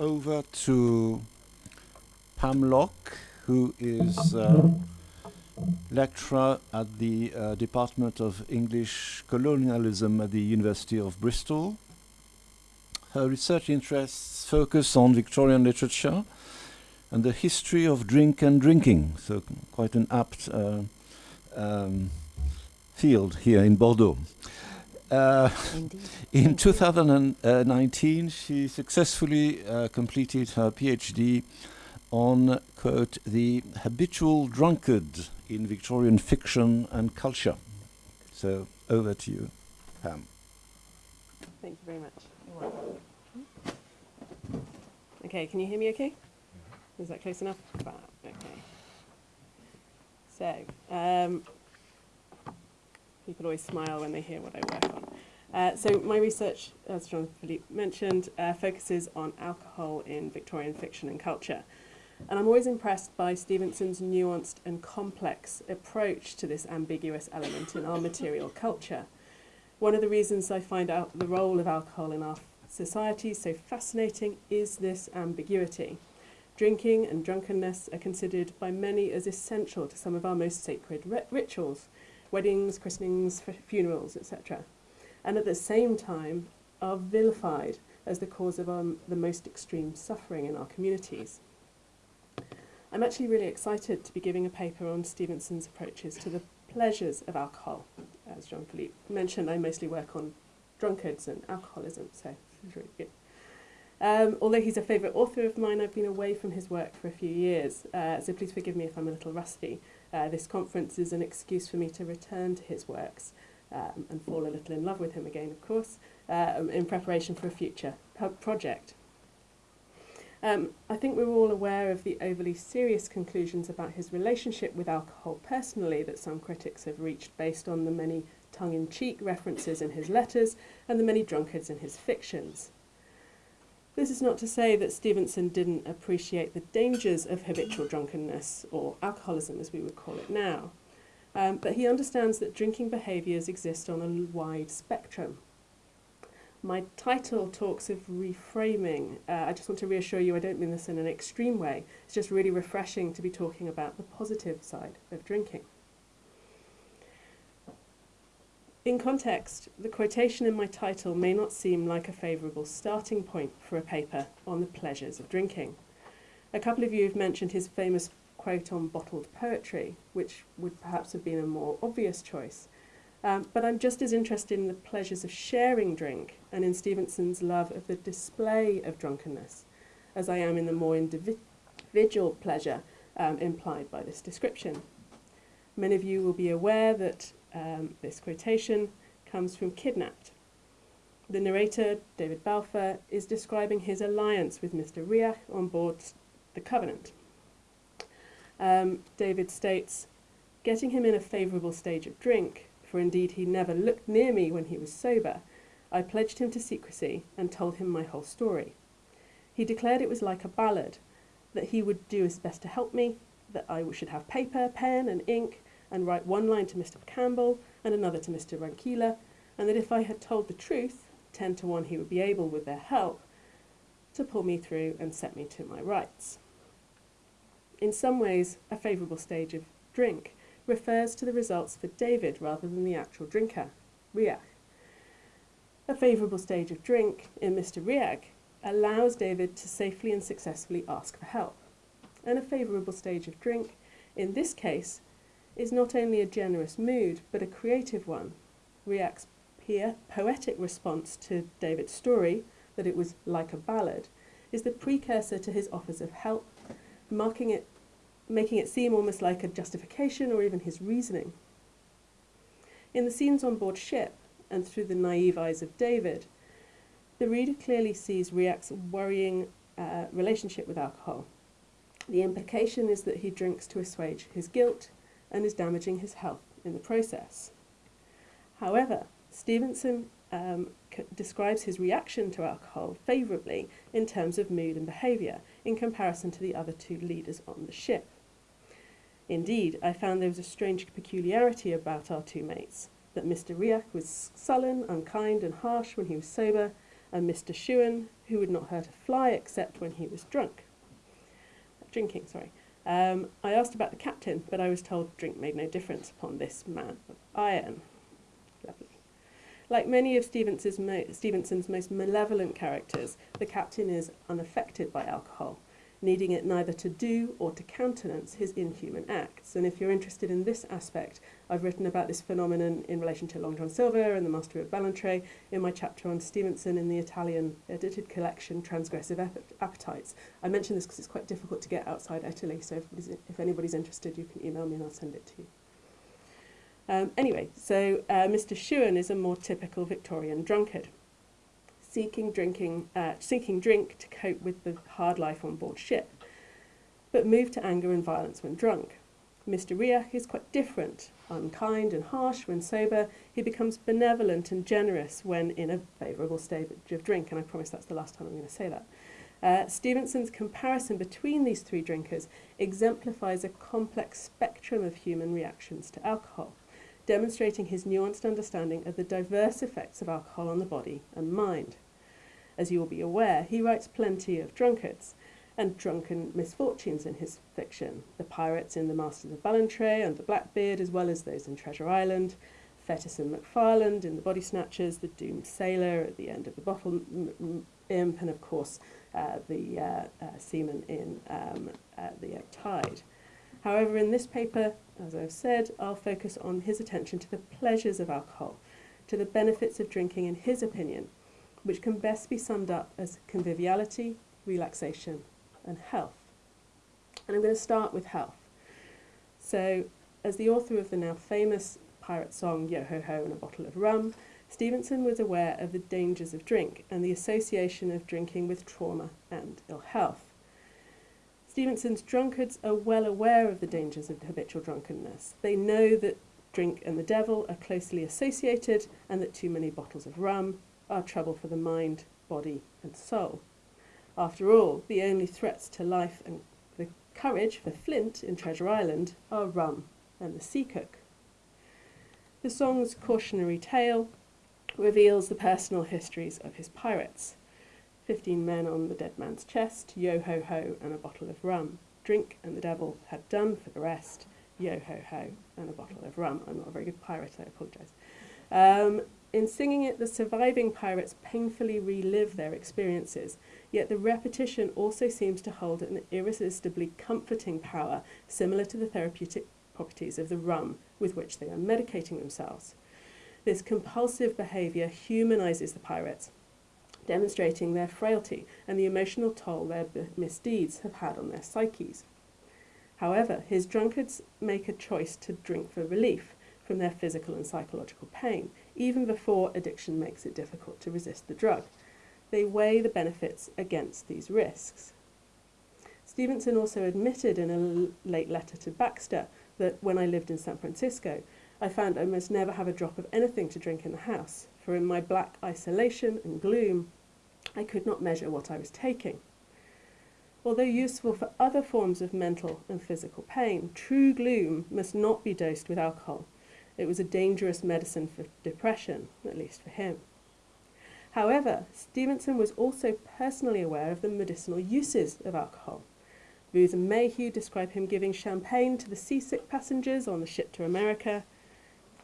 Over to Pam Lock, who is uh, lecturer at the uh, Department of English Colonialism at the University of Bristol. Her research interests focus on Victorian literature and the history of drink and drinking, so quite an apt uh, um, field here in Bordeaux. Uh, in 2019, she successfully uh, completed her PhD on, quote, the habitual drunkard in Victorian fiction and culture. So over to you, Pam. Thank you very much. Okay, can you hear me okay? Is that close enough? Okay. So, um, people always smile when they hear what I work on. Uh, so my research, as Jean-Philippe mentioned, uh, focuses on alcohol in Victorian fiction and culture. And I'm always impressed by Stevenson's nuanced and complex approach to this ambiguous element in our material culture. One of the reasons I find out the role of alcohol in our society so fascinating is this ambiguity. Drinking and drunkenness are considered by many as essential to some of our most sacred rituals, weddings, christenings, funerals, etc. And at the same time are vilified as the cause of um, the most extreme suffering in our communities. I'm actually really excited to be giving a paper on Stevenson's approaches to the pleasures of alcohol. As Jean-Philippe mentioned, I mostly work on drunkards and alcoholism, so it's really good. Um, although he's a favourite author of mine, I've been away from his work for a few years, uh, so please forgive me if I'm a little rusty. Uh, this conference is an excuse for me to return to his works um, and fall a little in love with him again, of course, um, in preparation for a future project. Um, I think we're all aware of the overly serious conclusions about his relationship with alcohol personally that some critics have reached based on the many tongue-in-cheek references in his letters and the many drunkards in his fictions. This is not to say that Stevenson didn't appreciate the dangers of habitual drunkenness, or alcoholism as we would call it now, um, but he understands that drinking behaviours exist on a wide spectrum. My title talks of reframing. Uh, I just want to reassure you I don't mean this in an extreme way. It's just really refreshing to be talking about the positive side of drinking. In context, the quotation in my title may not seem like a favourable starting point for a paper on the pleasures of drinking. A couple of you have mentioned his famous quote on bottled poetry, which would perhaps have been a more obvious choice. Um, but I'm just as interested in the pleasures of sharing drink and in Stevenson's love of the display of drunkenness, as I am in the more individual pleasure um, implied by this description. Many of you will be aware that um, this quotation comes from Kidnapped. The narrator, David Balfour, is describing his alliance with Mr. Riach on board the Covenant. Um, David states, getting him in a favourable stage of drink, for indeed he never looked near me when he was sober, I pledged him to secrecy and told him my whole story. He declared it was like a ballad, that he would do his best to help me, that I should have paper, pen and ink, and write one line to Mr. Campbell and another to Mr. Rankeillor, and that if I had told the truth, 10 to 1 he would be able, with their help, to pull me through and set me to my rights. In some ways, a favourable stage of drink refers to the results for David rather than the actual drinker, Riach. A favourable stage of drink in Mr. Riach allows David to safely and successfully ask for help. And a favourable stage of drink, in this case, is not only a generous mood, but a creative one. Riach's here poetic response to David's story, that it was like a ballad, is the precursor to his offers of help, marking it, making it seem almost like a justification or even his reasoning. In the scenes on board ship, and through the naive eyes of David, the reader clearly sees Riach's worrying uh, relationship with alcohol. The implication is that he drinks to assuage his guilt, and is damaging his health in the process. However, Stevenson um, describes his reaction to alcohol favourably in terms of mood and behaviour in comparison to the other two leaders on the ship. Indeed, I found there was a strange peculiarity about our two mates, that Mr. Riach was sullen, unkind and harsh when he was sober, and Mr. Shuan, who would not hurt a fly except when he was drunk. Drinking, sorry. Um, I asked about the captain, but I was told drink made no difference upon this man of iron. Lovely. Like many of Stevenson's, mo- Stevenson's most malevolent characters, the captain is unaffected by alcohol, needing it neither to do or to countenance his inhuman acts. And if you're interested in this aspect, I've written about this phenomenon in relation to Long John Silver and the Master of Ballantrae in my chapter on Stevenson in the Italian edited collection Transgressive Appetites. I mention this because it's quite difficult to get outside Italy, so if, if anybody's interested, you can email me and I'll send it to you. Um, anyway, so uh, Mr. Shuan is a more typical Victorian drunkard, seeking drinking, uh, seeking drink to cope with the hard life on board ship, but moved to anger and violence when drunk. Mr. Riach is quite different, unkind and harsh when sober. He becomes benevolent and generous when in a favourable stage of drink, and I promise that's the last time I'm going to say that. Uh, Stevenson's comparison between these three drinkers exemplifies a complex spectrum of human reactions to alcohol demonstrating his nuanced understanding of the diverse effects of alcohol on the body and mind. As you will be aware, he writes plenty of drunkards and drunken misfortunes in his fiction. The pirates in The Masters of Ballantrae and The Blackbeard, as well as those in Treasure Island, Fettes and Macfarlane in The Body Snatchers, The Doomed Sailor at the end of The Bottle Imp, and of course uh, the uh, uh, seaman in um, uh, The Ebb Tide. However, in this paper, as I've said, I'll focus on his attention to the pleasures of alcohol, to the benefits of drinking in his opinion, which can best be summed up as conviviality, relaxation, and health. And I'm going to start with health. So, as the author of the now famous pirate song Yo Ho Ho and a Bottle of Rum, Stevenson was aware of the dangers of drink and the association of drinking with trauma and ill health. Stevenson's drunkards are well aware of the dangers of habitual drunkenness. They know that drink and the devil are closely associated and that too many bottles of rum are trouble for the mind, body, and soul. After all, the only threats to life and the courage for Flint in Treasure Island are rum and the sea cook. The song's cautionary tale reveals the personal histories of his pirates. Fifteen men on the dead man's chest, yo ho ho, and a bottle of rum. Drink and the devil had done for the rest, yo ho ho, and a bottle of rum. I'm not a very good pirate, I apologise. Um, in singing it, the surviving pirates painfully relive their experiences, yet the repetition also seems to hold an irresistibly comforting power similar to the therapeutic properties of the rum with which they are medicating themselves. This compulsive behaviour humanises the pirates demonstrating their frailty and the emotional toll their misdeeds have had on their psyches. However, his drunkards make a choice to drink for relief from their physical and psychological pain, even before addiction makes it difficult to resist the drug. They weigh the benefits against these risks. Stevenson also admitted in a late letter to Baxter that when I lived in San Francisco, I found I must never have a drop of anything to drink in the house, for in my black isolation and gloom, I could not measure what I was taking. Although useful for other forms of mental and physical pain, true gloom must not be dosed with alcohol. It was a dangerous medicine for depression, at least for him. However, Stevenson was also personally aware of the medicinal uses of alcohol. Booth and Mehew describe him giving champagne to the seasick passengers on the ship to America,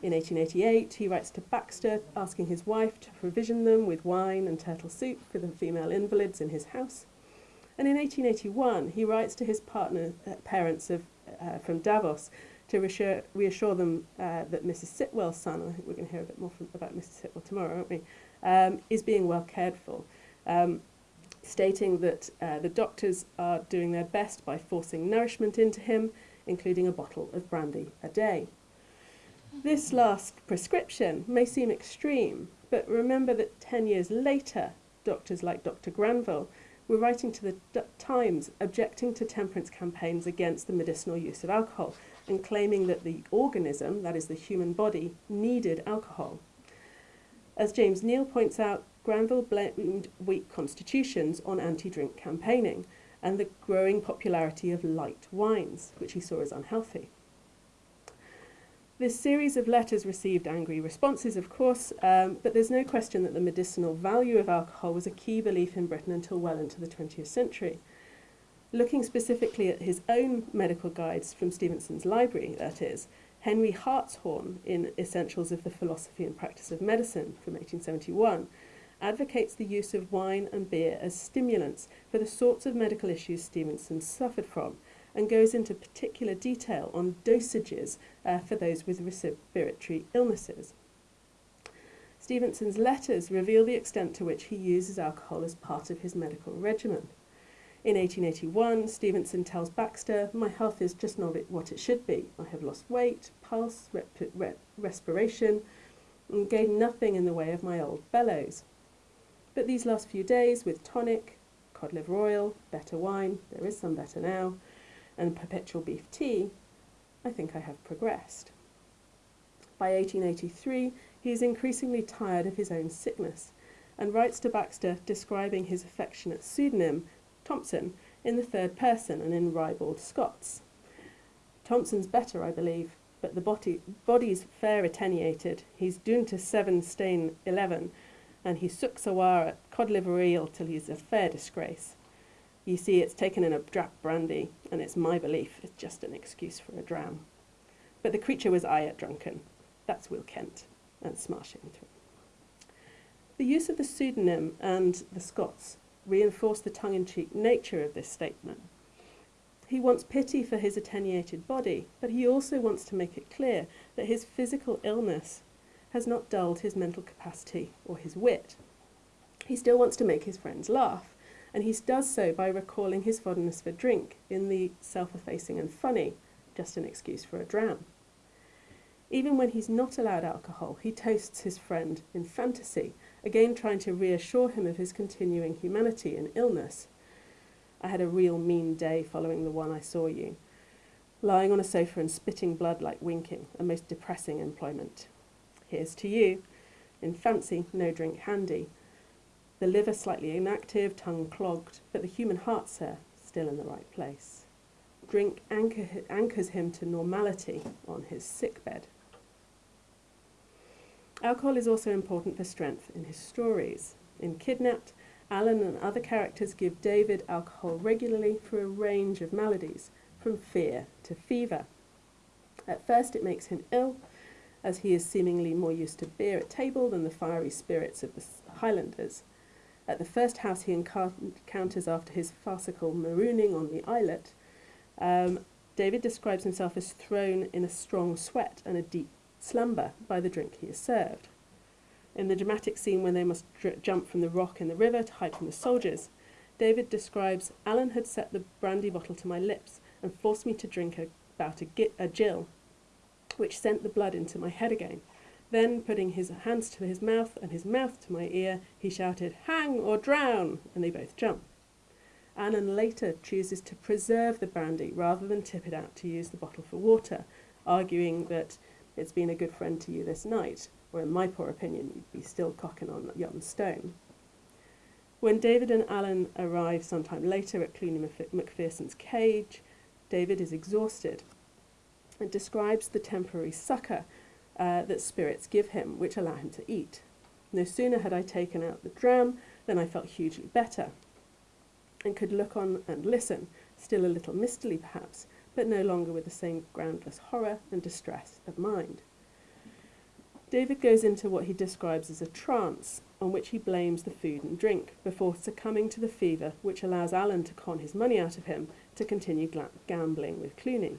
in 1888, he writes to Baxter asking his wife to provision them with wine and turtle soup for the female invalids in his house. And in 1881, he writes to his partner, uh, parents of, uh, from Davos to reassure, reassure them uh, that Mrs. Sitwell's son, I think we're going to hear a bit more from, about Mrs. Sitwell tomorrow, aren't we, um, is being well cared for. Um, stating that uh, the doctors are doing their best by forcing nourishment into him, including a bottle of brandy a day. This last prescription may seem extreme, but remember that 10 years later, doctors like Dr. Granville were writing to the D- Times objecting to temperance campaigns against the medicinal use of alcohol and claiming that the organism, that is the human body, needed alcohol. As James Neal points out, Granville blamed weak constitutions on anti drink campaigning and the growing popularity of light wines, which he saw as unhealthy. This series of letters received angry responses, of course, um, but there's no question that the medicinal value of alcohol was a key belief in Britain until well into the 20th century. Looking specifically at his own medical guides from Stevenson's library, that is, Henry Hartshorne in Essentials of the Philosophy and Practice of Medicine from 1871 advocates the use of wine and beer as stimulants for the sorts of medical issues Stevenson suffered from and goes into particular detail on dosages uh, for those with respiratory illnesses. Stevenson's letters reveal the extent to which he uses alcohol as part of his medical regimen. In 1881, Stevenson tells Baxter, My health is just not what it should be. I have lost weight, pulse, rep rep respiration, and gained nothing in the way of my old bellows. But these last few days, with tonic, cod liver oil, better wine, there is some better now, and perpetual beef tea, I think I have progressed. By 1883, he is increasingly tired of his own sickness and writes to Baxter describing his affectionate pseudonym Thompson in the third person and in ribald Scots. Thompson's better, I believe, but the body, body's fair attenuated. He's doomed to seven stain eleven, and he sooks a war at cod liver eel till he's a fair disgrace. You see, it's taken in a drap brandy, and it's my belief it's just an excuse for a dram. But the creature was I at drunken. That's Will Kent, and smashing through. The use of the pseudonym and the Scots reinforce the tongue-in-cheek nature of this statement. He wants pity for his attenuated body, but he also wants to make it clear that his physical illness has not dulled his mental capacity or his wit. He still wants to make his friends laugh, and he does so by recalling his fondness for drink in the self-effacing and funny, just an excuse for a dram. Even when he's not allowed alcohol, he toasts his friend in fantasy, again trying to reassure him of his continuing humanity in illness. I had a real mean day following the one I saw you. Lying on a sofa and spitting blood like winking, a most depressing employment. Here's to you. In fancy, no drink handy. The liver slightly inactive, tongue clogged, but the human heart, sir, still in the right place. Drink anchor, anchors him to normality on his sick bed. Alcohol is also important for strength in his stories. In Kidnapped, Alan and other characters give David alcohol regularly for a range of maladies, from fear to fever. At first it makes him ill, as he is seemingly more used to beer at table than the fiery spirits of the Highlanders. At the first house he encounters after his farcical marooning on the islet, um, David describes himself as thrown in a strong sweat and a deep slumber by the drink he is served. In the dramatic scene when they must jump from the rock in the river to hide from the soldiers, David describes Alan had set the brandy bottle to my lips and forced me to drink a, about a, a gill, which sent the blood into my head again. Then, putting his hands to his mouth and his mouth to my ear, he shouted, Hang or drown! And they both jump. Alan later chooses to preserve the brandy rather than tip it out to use the bottle for water, arguing that it's been a good friend to you this night, or in my poor opinion, you'd be still cocking on yon stone. When David and Alan arrive sometime later at Cluny Macpherson's cage, David is exhausted and describes the temporary succour uh, that spirits give him, which allow him to eat. No sooner had I taken out the dram than I felt hugely better and could look on and listen, still a little mistily perhaps, but no longer with the same groundless horror and distress of mind. David goes into what he describes as a trance, on which he blames the food and drink, before succumbing to the fever which allows Alan to con his money out of him to continue gambling with Cluny.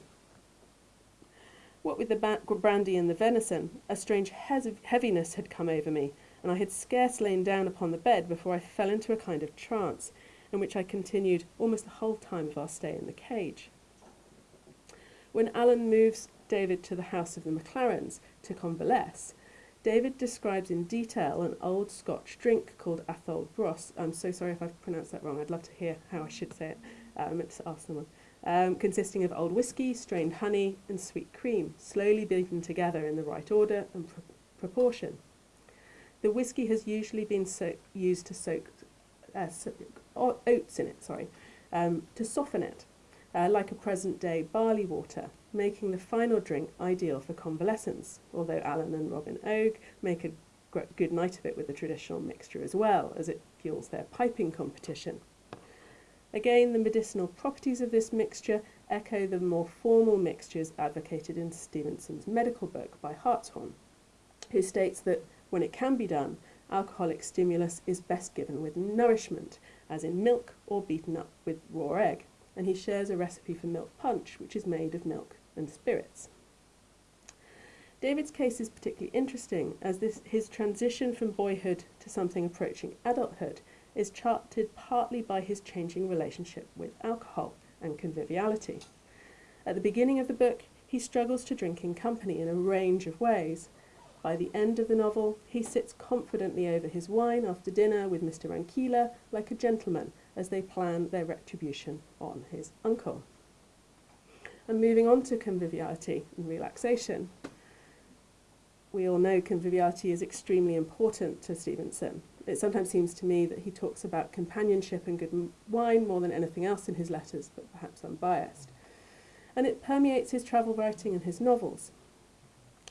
What with the brandy and the venison, a strange heaviness had come over me, and I had scarce lain down upon the bed before I fell into a kind of trance, in which I continued almost the whole time of our stay in the cage. When Alan moves David to the house of the Maclarens to convalesce, David describes in detail an old Scotch drink called Athole brose. I'm so sorry if I've pronounced that wrong. I'd love to hear how I should say it. Uh, I meant to ask someone. Um, consisting of old whiskey, strained honey, and sweet cream, slowly beaten together in the right order and pr proportion. The whiskey has usually been so used to soak uh, so oats in it, sorry, um, to soften it uh, like a present day barley water, making the final drink ideal for convalescence, although Alan and Robin Oig make a good night of it with the traditional mixture as well, as it fuels their piping competition. Again, the medicinal properties of this mixture echo the more formal mixtures advocated in Stevenson's medical book by Hartshorne, who states that when it can be done, alcoholic stimulus is best given with nourishment, as in milk or beaten up with raw egg, and he shares a recipe for milk punch, which is made of milk and spirits. David's case is particularly interesting as this, his transition from boyhood to something approaching adulthood is charted partly by his changing relationship with alcohol and conviviality. At the beginning of the book, he struggles to drink in company in a range of ways. By the end of the novel, he sits confidently over his wine after dinner with Mr. Rankeillor like a gentleman as they plan their retribution on his uncle. And moving on to conviviality and relaxation. We all know conviviality is extremely important to Stevenson. It sometimes seems to me that he talks about companionship and good wine more than anything else in his letters, but perhaps I'm biased. And it permeates his travel writing and his novels.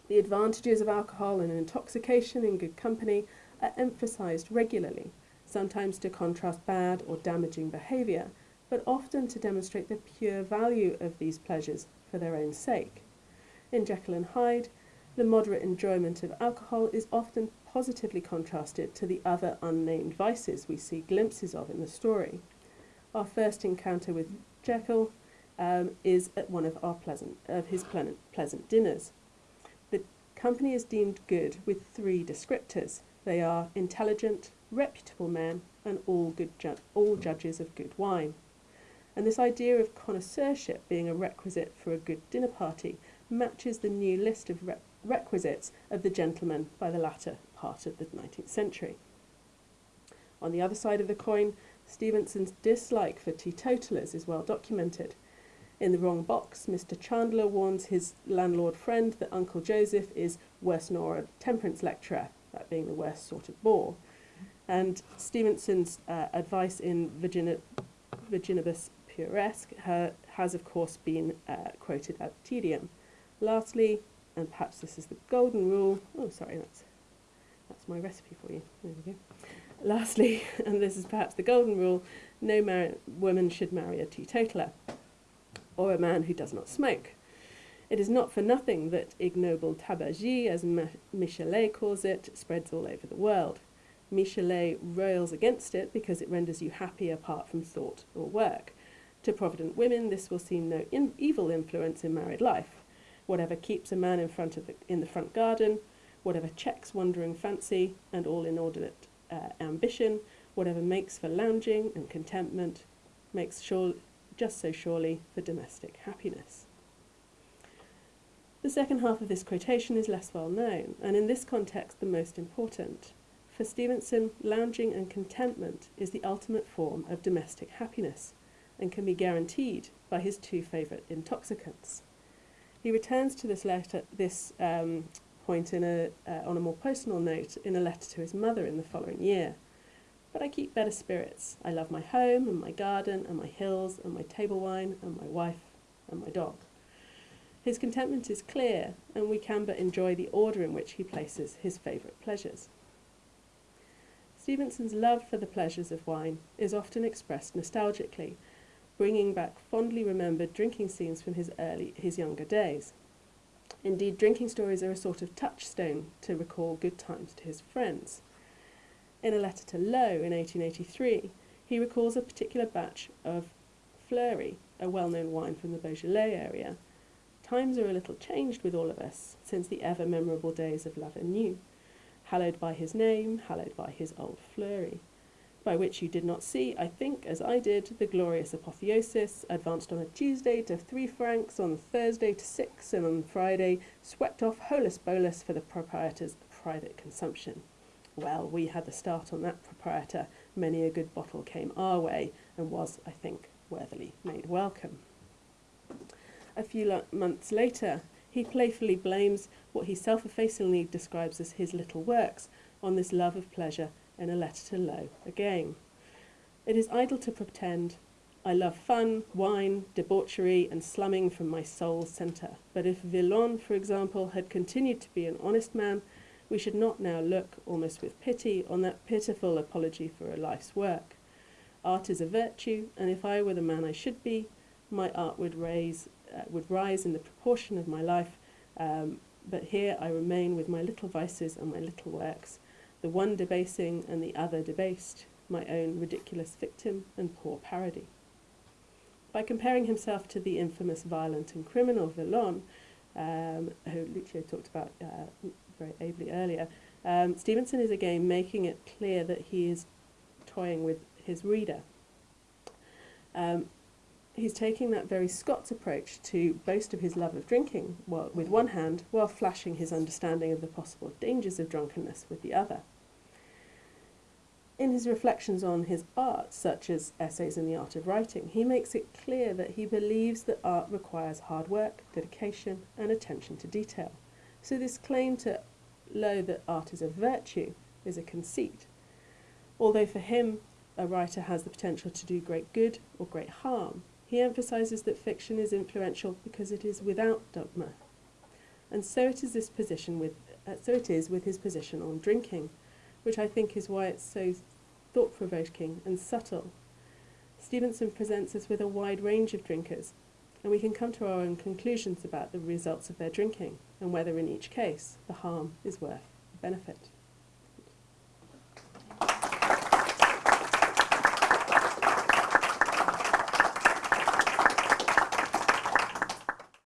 The advantages of alcohol and intoxication in good company are emphasized regularly, sometimes to contrast bad or damaging behavior, but often to demonstrate the pure value of these pleasures for their own sake. In Jekyll and Hyde, the moderate enjoyment of alcohol is often positively contrasted to the other unnamed vices we see glimpses of in the story. Our first encounter with Jekyll um, is at one of our pleasant of his pleasant, pleasant dinners. The company is deemed good with three descriptors. They are intelligent, reputable men, and all good ju all judges of good wine. And this idea of connoisseurship being a requisite for a good dinner party matches the new list of requisites of the gentleman by the latter part of the 19th century. On the other side of the coin, Stevenson's dislike for teetotalers is well documented. In The Wrong Box, Mr. Chandler warns his landlord friend that Uncle Joseph is worse nor a temperance lecturer, that being the worst sort of bore. And Stevenson's uh, advice in Virginia, Virginibus Puerisque has, of course, been uh, quoted ad tedium. Lastly, and perhaps this is the golden rule. Oh, sorry, that's, that's my recipe for you. There we go. Lastly, and this is perhaps the golden rule, no woman should marry a teetotaler or a man who does not smoke. It is not for nothing that ignoble tabagie, as Michelet calls it, spreads all over the world. Michelet rails against it because it renders you happy apart from thought or work. To provident women, this will seem no in evil influence in married life whatever keeps a man in front of the, in the front garden, whatever checks wandering fancy and all inordinate uh, ambition, whatever makes for lounging and contentment, makes sure, just so surely for domestic happiness. The second half of this quotation is less well known, and in this context the most important. For Stevenson, lounging and contentment is the ultimate form of domestic happiness, and can be guaranteed by his two favourite intoxicants. He returns to this letter, this um, point in a, uh, on a more personal note in a letter to his mother in the following year. But I keep better spirits. I love my home and my garden and my hills and my table wine and my wife and my dog. His contentment is clear, and we can but enjoy the order in which he places his favourite pleasures. Stevenson's love for the pleasures of wine is often expressed nostalgically, bringing back fondly remembered drinking scenes from his early, his younger days. Indeed, drinking stories are a sort of touchstone to recall good times to his friends. In a letter to Low in 1883, he recalls a particular batch of Fleury, a well-known wine from the Beaujolais area. Times are a little changed with all of us since the ever memorable days of love and Lavenue, hallowed by his name, hallowed by his old Fleury by which you did not see, I think, as I did, the glorious apotheosis, advanced on a Tuesday to three francs, on Thursday to six, and on Friday swept off holus bolus for the proprietor's private consumption. Well, we had the start on that proprietor. Many a good bottle came our way, and was, I think, worthily made welcome. A few months later, he playfully blames what he self-effacingly describes as his little works on this love of pleasure in a letter to Low again. It is idle to pretend I love fun, wine, debauchery, and slumming from my soul's centre. But if Villon, for example, had continued to be an honest man, we should not now look, almost with pity, on that pitiful apology for a life's work. Art is a virtue, and if I were the man I should be, my art would raise, uh, would rise in the proportion of my life. Um, but here I remain with my little vices and my little works, the one debasing and the other debased, my own ridiculous victim and poor parody. By comparing himself to the infamous violent and criminal Villon, um, who Lucio talked about uh, very ably earlier, um, Stevenson is again making it clear that he is toying with his reader. Um, he's taking that very Scots approach to boast of his love of drinking while, with one hand, while flashing his understanding of the possible dangers of drunkenness with the other. In his reflections on his art, such as Essays in the Art of Writing, he makes it clear that he believes that art requires hard work, dedication, and attention to detail. So, this claim to Low that art is a virtue is a conceit. Although for him, a writer has the potential to do great good or great harm, he emphasises that fiction is influential because it is without dogma. And so it is this position with uh, so it is with his position on drinking, which I think is why it's so thought provoking and subtle. Stevenson presents us with a wide range of drinkers, and we can come to our own conclusions about the results of their drinking and whether in each case the harm is worth the benefit.